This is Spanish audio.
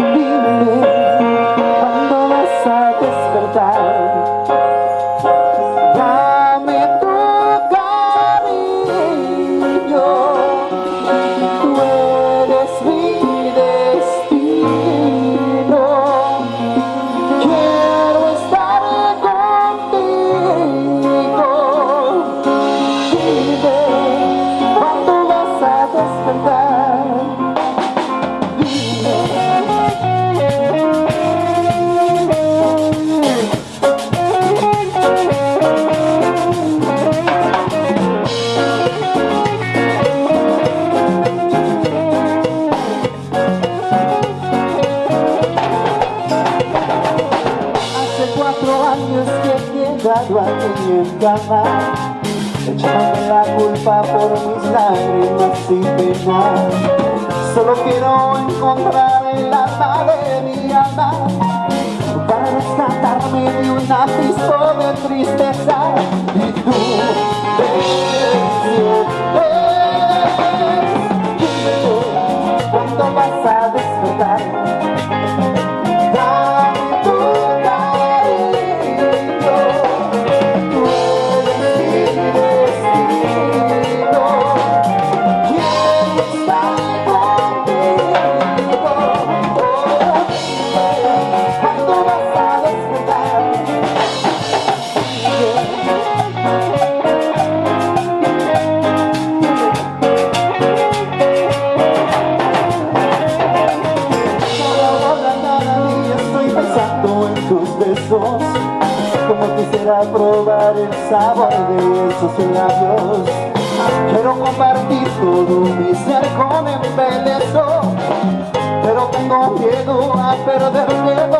Dime, ¿cuándo vas a despertar? Dame tu cariño Tú eres mi destino Quiero estar contigo aquí en cama Echándome la culpa por mis lágrimas sin pena Solo quiero encontrar el alma de mi alma Para rescatarme de un ápice de Quisiera probar el sabor de esos labios. Quiero compartir todo mi ser con embelezo Pero tengo miedo a perderme por